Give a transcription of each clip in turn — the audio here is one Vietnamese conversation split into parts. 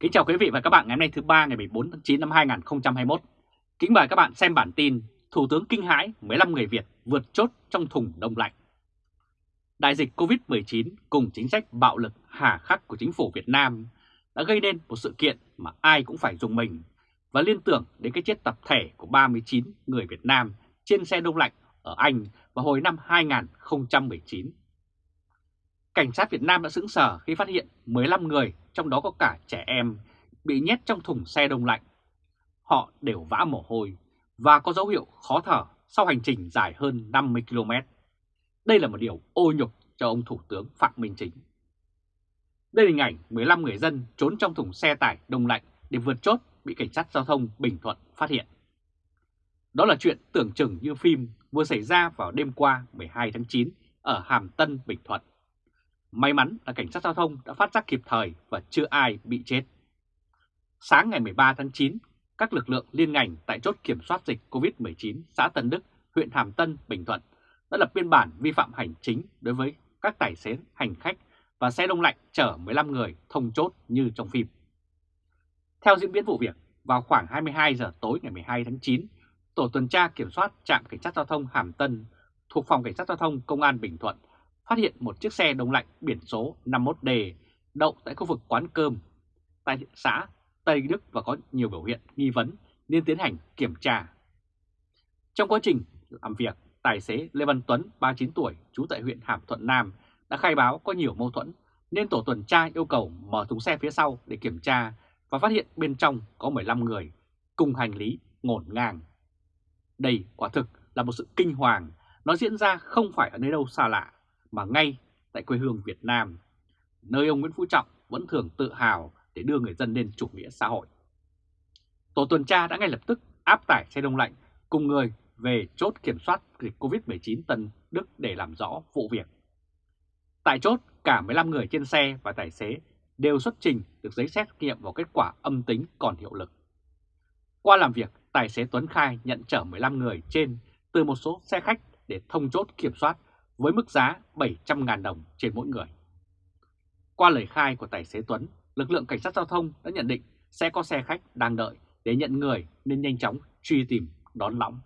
Kính chào quý vị và các bạn ngày hôm nay thứ ba, ngày 14 tháng 9 năm 2021. Kính mời các bạn xem bản tin Thủ tướng kinh hãi 15 người Việt vượt chốt trong thùng đông lạnh. Đại dịch Covid-19 cùng chính sách bạo lực hà khắc của chính phủ Việt Nam đã gây nên một sự kiện mà ai cũng phải dùng mình và liên tưởng đến cái chết tập thể của 39 người Việt Nam trên xe đông lạnh ở Anh vào hồi năm 2019. Cảnh sát Việt Nam đã sững sờ khi phát hiện 15 người, trong đó có cả trẻ em, bị nhét trong thùng xe đông lạnh. Họ đều vã mồ hôi và có dấu hiệu khó thở sau hành trình dài hơn 50 km. Đây là một điều ô nhục cho ông Thủ tướng Phạm Minh Chính. Đây là hình ảnh 15 người dân trốn trong thùng xe tải đông lạnh để vượt chốt bị cảnh sát giao thông Bình Thuận phát hiện. Đó là chuyện tưởng chừng như phim vừa xảy ra vào đêm qua 12 tháng 9 ở Hàm Tân, Bình Thuận. May mắn là cảnh sát giao thông đã phát giác kịp thời và chưa ai bị chết. Sáng ngày 13 tháng 9, các lực lượng liên ngành tại chốt kiểm soát dịch COVID-19 xã Tân Đức, huyện Hàm Tân, Bình Thuận đã lập biên bản vi phạm hành chính đối với các tài xế, hành khách và xe đông lạnh chở 15 người thông chốt như trong phim. Theo diễn biến vụ việc, vào khoảng 22 giờ tối ngày 12 tháng 9, Tổ tuần tra kiểm soát trạm cảnh sát giao thông Hàm Tân thuộc Phòng Cảnh sát Giao thông Công an Bình Thuận phát hiện một chiếc xe đông lạnh biển số 51D đậu tại khu vực quán cơm tại xã Tây Đức và có nhiều biểu hiện nghi vấn nên tiến hành kiểm tra. Trong quá trình làm việc, tài xế Lê Văn Tuấn, 39 tuổi, trú tại huyện Hàm Thuận Nam, đã khai báo có nhiều mâu thuẫn nên tổ tuần tra yêu cầu mở thùng xe phía sau để kiểm tra và phát hiện bên trong có 15 người cùng hành lý ngổn ngang. Đây quả thực là một sự kinh hoàng, nó diễn ra không phải ở nơi đâu xa lạ, mà ngay tại quê hương Việt Nam, nơi ông Nguyễn Phú Trọng vẫn thường tự hào để đưa người dân lên chủ nghĩa xã hội. Tổ tuần tra đã ngay lập tức áp tải xe đông lạnh cùng người về chốt kiểm soát dịch COVID-19 Tân Đức để làm rõ vụ việc. Tại chốt, cả 15 người trên xe và tài xế đều xuất trình được giấy xét nghiệm vào kết quả âm tính còn hiệu lực. Qua làm việc, tài xế Tuấn khai nhận chở 15 người trên từ một số xe khách để thông chốt kiểm soát với mức giá 700.000 đồng trên mỗi người. Qua lời khai của tài xế Tuấn, lực lượng cảnh sát giao thông đã nhận định sẽ có xe khách đang đợi để nhận người nên nhanh chóng truy tìm đón lõng.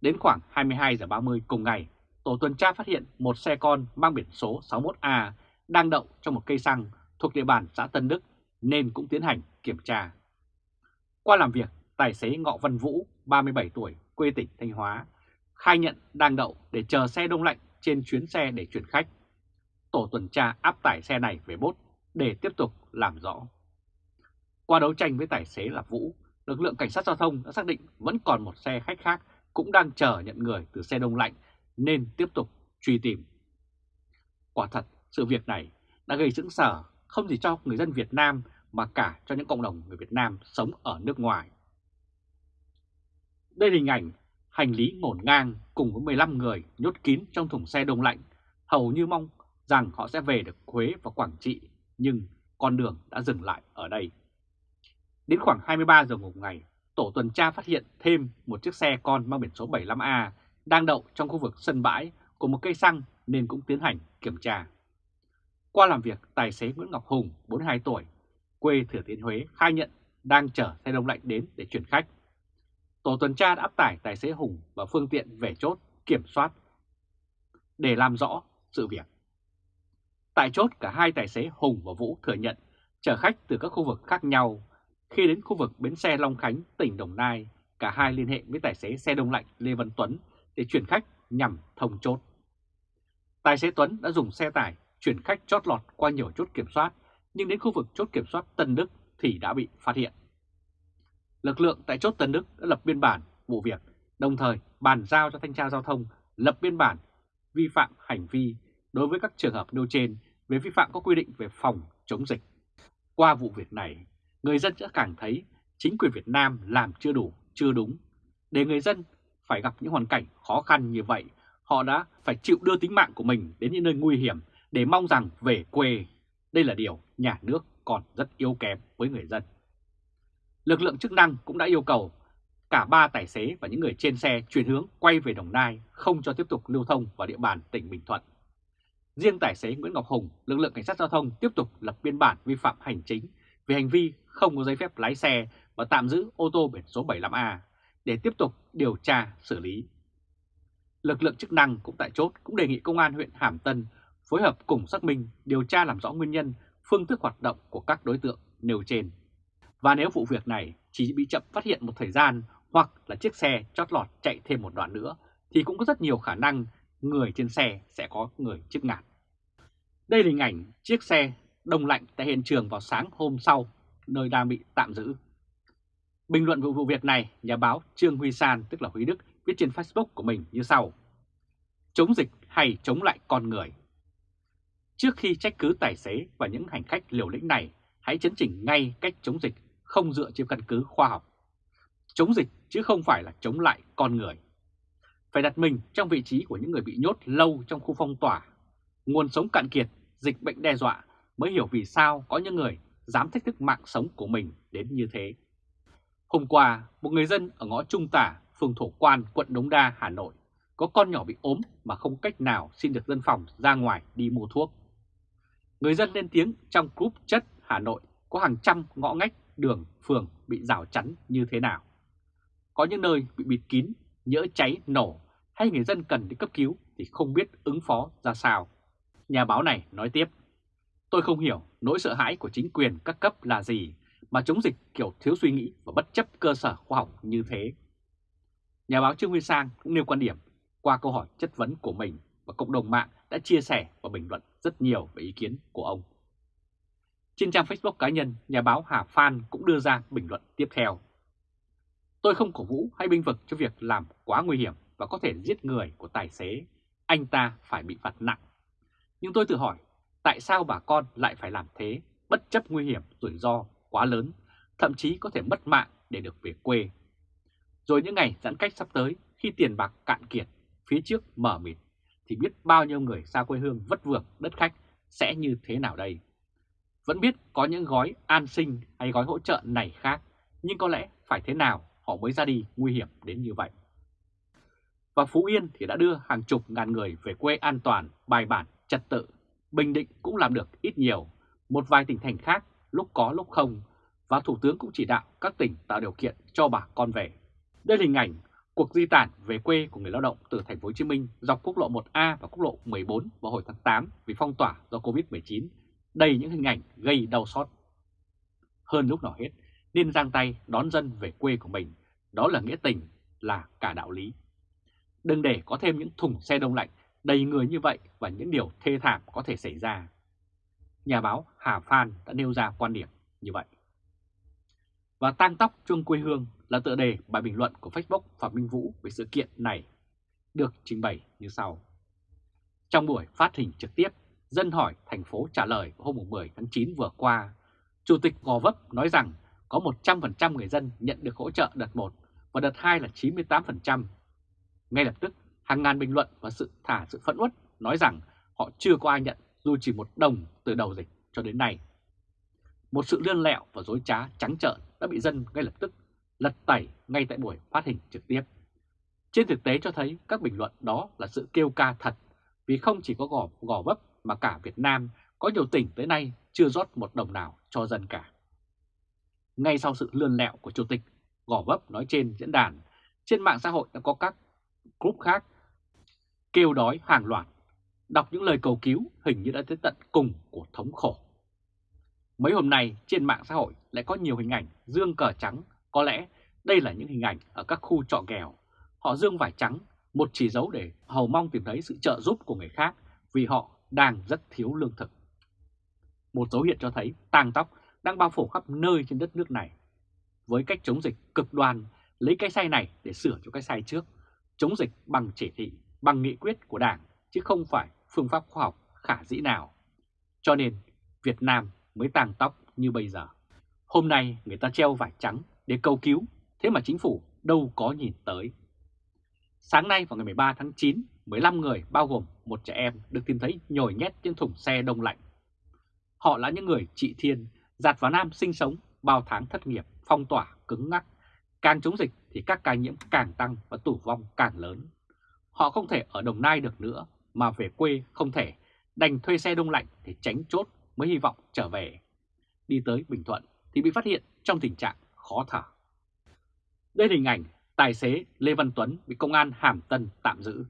Đến khoảng 22 giờ 30 cùng ngày, tổ tuần tra phát hiện một xe con mang biển số 61A đang đậu trong một cây xăng thuộc địa bàn xã Tân Đức nên cũng tiến hành kiểm tra. Qua làm việc, tài xế Ngọ Văn Vũ, 37 tuổi, quê tỉnh Thanh Hóa, khai nhận đang đậu để chờ xe đông lạnh trên chuyến xe để chuyển khách. Tổ tuần tra áp tải xe này về bốt để tiếp tục làm rõ. Qua đấu tranh với tài xế là Vũ, lực lượng cảnh sát giao thông đã xác định vẫn còn một xe khách khác cũng đang chờ nhận người từ xe đông lạnh nên tiếp tục truy tìm. Quả thật, sự việc này đã gây sững sờ không chỉ cho người dân Việt Nam mà cả cho những cộng đồng người Việt Nam sống ở nước ngoài. Đây là hình ảnh hành lý ngổn ngang cùng với 15 người nhốt kín trong thùng xe đông lạnh, hầu như mong rằng họ sẽ về được Huế và Quảng Trị, nhưng con đường đã dừng lại ở đây. Đến khoảng 23 giờ một ngày, tổ tuần tra phát hiện thêm một chiếc xe con mang biển số 75A đang đậu trong khu vực sân bãi của một cây xăng nên cũng tiến hành kiểm tra. Qua làm việc, tài xế Nguyễn Ngọc Hùng, 42 tuổi, quê Thừa Thiên Huế khai nhận đang chở xe đông lạnh đến để chuyển khách. Tổ tuần tra đã áp tải tài xế Hùng và phương tiện về chốt kiểm soát để làm rõ sự việc. Tại chốt cả hai tài xế Hùng và Vũ thừa nhận chở khách từ các khu vực khác nhau. Khi đến khu vực bến xe Long Khánh, tỉnh Đồng Nai, cả hai liên hệ với tài xế xe đông lạnh Lê Văn Tuấn để chuyển khách nhằm thông chốt. Tài xế Tuấn đã dùng xe tải chuyển khách chót lọt qua nhiều chốt kiểm soát, nhưng đến khu vực chốt kiểm soát Tân Đức thì đã bị phát hiện. Lực lượng tại chốt Tân Đức đã lập biên bản vụ việc, đồng thời bàn giao cho thanh tra giao thông lập biên bản vi phạm hành vi đối với các trường hợp nêu trên về vi phạm các quy định về phòng chống dịch. Qua vụ việc này, người dân sẽ càng thấy chính quyền Việt Nam làm chưa đủ, chưa đúng. Để người dân phải gặp những hoàn cảnh khó khăn như vậy, họ đã phải chịu đưa tính mạng của mình đến những nơi nguy hiểm để mong rằng về quê. Đây là điều nhà nước còn rất yếu kém với người dân. Lực lượng chức năng cũng đã yêu cầu cả ba tài xế và những người trên xe chuyển hướng quay về Đồng Nai, không cho tiếp tục lưu thông vào địa bàn tỉnh Bình Thuận. Riêng tài xế Nguyễn Ngọc Hùng, lực lượng cảnh sát giao thông tiếp tục lập biên bản vi phạm hành chính về hành vi không có giấy phép lái xe và tạm giữ ô tô biển số 75A để tiếp tục điều tra xử lý. Lực lượng chức năng cũng tại chốt cũng đề nghị công an huyện Hàm Tân phối hợp cùng xác minh điều tra làm rõ nguyên nhân, phương thức hoạt động của các đối tượng nêu trên. Và nếu vụ việc này chỉ bị chậm phát hiện một thời gian hoặc là chiếc xe chót lọt chạy thêm một đoạn nữa thì cũng có rất nhiều khả năng người trên xe sẽ có người chết ngạt. Đây là hình ảnh chiếc xe đông lạnh tại hiện trường vào sáng hôm sau, nơi đang bị tạm giữ. Bình luận vụ vụ việc này, nhà báo Trương Huy San, tức là Huy Đức, viết trên Facebook của mình như sau. Chống dịch hay chống lại con người? Trước khi trách cứ tài xế và những hành khách liều lĩnh này, hãy chấn chỉnh ngay cách chống dịch không dựa trên căn cứ khoa học. Chống dịch chứ không phải là chống lại con người. Phải đặt mình trong vị trí của những người bị nhốt lâu trong khu phong tỏa. Nguồn sống cạn kiệt, dịch bệnh đe dọa mới hiểu vì sao có những người dám thách thức mạng sống của mình đến như thế. Hôm qua, một người dân ở ngõ Trung Tả, phường Thổ Quan, quận Đống Đa, Hà Nội có con nhỏ bị ốm mà không cách nào xin được dân phòng ra ngoài đi mua thuốc. Người dân lên tiếng trong group chất Hà Nội có hàng trăm ngõ ngách đường, phường bị rào chắn như thế nào. Có những nơi bị bịt kín, nhỡ cháy, nổ hay người dân cần đi cấp cứu thì không biết ứng phó ra sao. Nhà báo này nói tiếp, tôi không hiểu nỗi sợ hãi của chính quyền các cấp là gì mà chống dịch kiểu thiếu suy nghĩ và bất chấp cơ sở khoa học như thế. Nhà báo Trương Huy Sang cũng nêu quan điểm qua câu hỏi chất vấn của mình và cộng đồng mạng đã chia sẻ và bình luận rất nhiều về ý kiến của ông. Trên trang Facebook cá nhân, nhà báo Hà Phan cũng đưa ra bình luận tiếp theo. Tôi không cổ vũ hay binh vực cho việc làm quá nguy hiểm và có thể giết người của tài xế. Anh ta phải bị phạt nặng. Nhưng tôi tự hỏi, tại sao bà con lại phải làm thế, bất chấp nguy hiểm, rủi ro quá lớn, thậm chí có thể mất mạng để được về quê. Rồi những ngày giãn cách sắp tới, khi tiền bạc cạn kiệt, phía trước mở mịt, thì biết bao nhiêu người xa quê hương vất vưởng đất khách sẽ như thế nào đây? Vẫn biết có những gói an sinh hay gói hỗ trợ này khác, nhưng có lẽ phải thế nào họ mới ra đi nguy hiểm đến như vậy. Và Phú Yên thì đã đưa hàng chục ngàn người về quê an toàn, bài bản, trật tự. Bình Định cũng làm được ít nhiều, một vài tỉnh thành khác lúc có lúc không, và Thủ tướng cũng chỉ đạo các tỉnh tạo điều kiện cho bà con về. Đây là hình ảnh cuộc di tản về quê của người lao động từ thành phố Hồ Chí Minh dọc quốc lộ 1A và quốc lộ 14 vào hồi tháng 8 vì phong tỏa do Covid-19 đầy những hình ảnh gây đau xót. Hơn lúc nào hết, nên giang tay đón dân về quê của mình, đó là nghĩa tình, là cả đạo lý. Đừng để có thêm những thùng xe đông lạnh đầy người như vậy và những điều thê thảm có thể xảy ra. Nhà báo Hà Phan đã nêu ra quan điểm như vậy. Và tang tóc chuông quê hương là tựa đề bài bình luận của Facebook Phạm Minh Vũ về sự kiện này, được trình bày như sau. Trong buổi phát hình trực tiếp Dân hỏi thành phố trả lời hôm 10 tháng 9 vừa qua, Chủ tịch Gò Vấp nói rằng có 100% người dân nhận được hỗ trợ đợt 1 và đợt 2 là 98%. Ngay lập tức, hàng ngàn bình luận và sự thả sự phẫn uất nói rằng họ chưa có ai nhận dù chỉ một đồng từ đầu dịch cho đến nay. Một sự lươn lẹo và dối trá trắng trợn đã bị dân ngay lập tức lật tẩy ngay tại buổi phát hình trực tiếp. Trên thực tế cho thấy các bình luận đó là sự kêu ca thật vì không chỉ có gò, gò vấp mà cả Việt Nam có nhiều tỉnh tới nay chưa rót một đồng nào cho dân cả. Ngay sau sự lươn lẹo của Chủ tịch Gò Vấp nói trên diễn đàn, trên mạng xã hội đã có các group khác kêu đói hàng loạt, đọc những lời cầu cứu hình như đã tới tận cùng của thống khổ. Mấy hôm nay trên mạng xã hội lại có nhiều hình ảnh dương cờ trắng, có lẽ đây là những hình ảnh ở các khu trọ nghèo. Họ dương vải trắng, một chỉ dấu để hầu mong tìm thấy sự trợ giúp của người khác vì họ đang rất thiếu lương thực. Một dấu hiệu cho thấy tang tóc đang bao phủ khắp nơi trên đất nước này. Với cách chống dịch cực đoan, lấy cái sai này để sửa cho cái sai trước, chống dịch bằng chỉ thị, bằng nghị quyết của Đảng, chứ không phải phương pháp khoa học khả dĩ nào. Cho nên Việt Nam mới tàng tóc như bây giờ. Hôm nay người ta treo vải trắng để cầu cứu, thế mà chính phủ đâu có nhìn tới. Sáng nay vào ngày 13 tháng 9, 15 người bao gồm một trẻ em được tìm thấy nhồi nhét trên thùng xe đông lạnh. Họ là những người chị thiên, giạt vào Nam sinh sống, bao tháng thất nghiệp, phong tỏa, cứng ngắc. Càng chống dịch thì các ca nhiễm càng tăng và tử vong càng lớn. Họ không thể ở Đồng Nai được nữa, mà về quê không thể, đành thuê xe đông lạnh để tránh chốt mới hy vọng trở về. đi tới Bình Thuận thì bị phát hiện trong tình trạng khó thở. Đây là hình ảnh tài xế Lê Văn Tuấn bị công an Hàm Tân tạm giữ.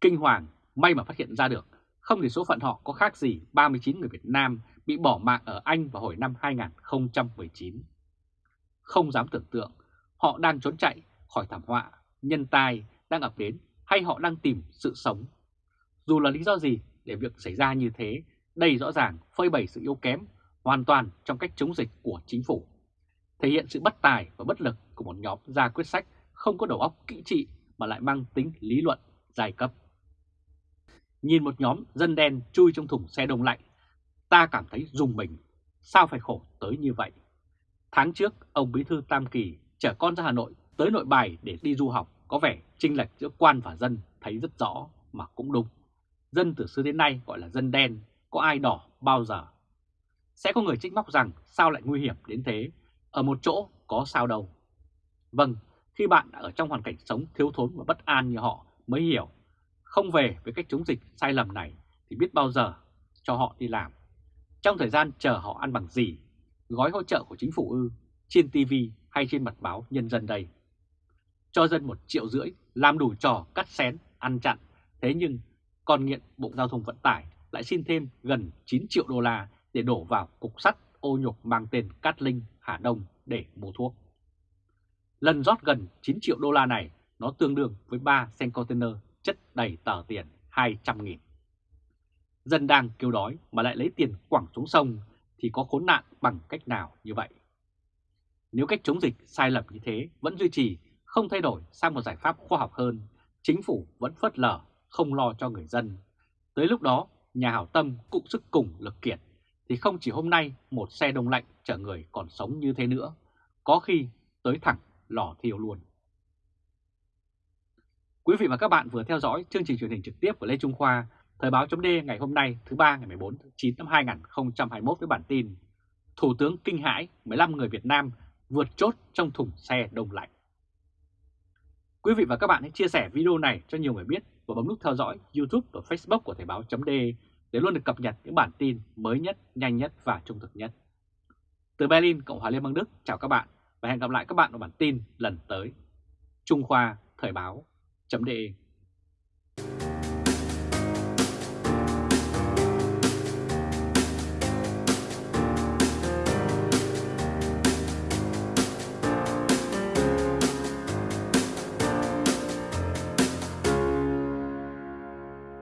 Kinh hoàng, may mà phát hiện ra được, không thì số phận họ có khác gì 39 người Việt Nam bị bỏ mạng ở Anh vào hồi năm 2019. Không dám tưởng tượng họ đang trốn chạy khỏi thảm họa, nhân tai đang ập đến hay họ đang tìm sự sống. Dù là lý do gì để việc xảy ra như thế, đây rõ ràng phơi bày sự yếu kém hoàn toàn trong cách chống dịch của chính phủ. Thể hiện sự bất tài và bất lực của một nhóm ra quyết sách không có đầu óc kỹ trị mà lại mang tính lý luận giai cấp. Nhìn một nhóm dân đen chui trong thùng xe đông lạnh, ta cảm thấy rùng mình, sao phải khổ tới như vậy. Tháng trước, ông Bí thư Tam Kỳ chở con ra Hà Nội tới nội bài để đi du học, có vẻ chênh lệch giữa quan và dân thấy rất rõ mà cũng đúng. Dân từ xưa đến nay gọi là dân đen, có ai đỏ bao giờ. Sẽ có người trích móc rằng sao lại nguy hiểm đến thế, ở một chỗ có sao đâu. Vâng, khi bạn đã ở trong hoàn cảnh sống thiếu thốn và bất an như họ mới hiểu, không về với cách chống dịch sai lầm này thì biết bao giờ cho họ đi làm. Trong thời gian chờ họ ăn bằng gì, gói hỗ trợ của chính phủ ư, trên TV hay trên mặt báo Nhân dân đây. Cho dân một triệu rưỡi, làm đủ trò cắt xén, ăn chặn, thế nhưng còn nghiện Bộ Giao thông Vận tải lại xin thêm gần 9 triệu đô la để đổ vào cục sắt ô nhục mang tên Cát Linh, Hà Đông để mua thuốc. Lần rót gần 9 triệu đô la này nó tương đương với 3 xe container chất đầy tờ tiền 200 nghìn. Dân đang kêu đói mà lại lấy tiền quẳng xuống sông thì có khốn nạn bằng cách nào như vậy? Nếu cách chống dịch sai lầm như thế vẫn duy trì, không thay đổi sang một giải pháp khoa học hơn, chính phủ vẫn phớt lờ, không lo cho người dân. Tới lúc đó, nhà hảo tâm cũng sức cùng lực kiệt, thì không chỉ hôm nay một xe đông lạnh chở người còn sống như thế nữa, có khi tới thẳng lò thiêu luôn. Quý vị và các bạn vừa theo dõi chương trình truyền hình trực tiếp của Lê Trung Khoa, Thời báo chấm ngày hôm nay thứ ba ngày 14 tháng 9 năm 2021 với bản tin Thủ tướng kinh hãi 15 người Việt Nam vượt chốt trong thùng xe đông lạnh. Quý vị và các bạn hãy chia sẻ video này cho nhiều người biết và bấm nút theo dõi YouTube và Facebook của Thời báo chấm để luôn được cập nhật những bản tin mới nhất, nhanh nhất và trung thực nhất. Từ Berlin, Cộng hòa Liên bang Đức, chào các bạn và hẹn gặp lại các bạn ở bản tin lần tới. Trung Khoa Thời báo chấm đề.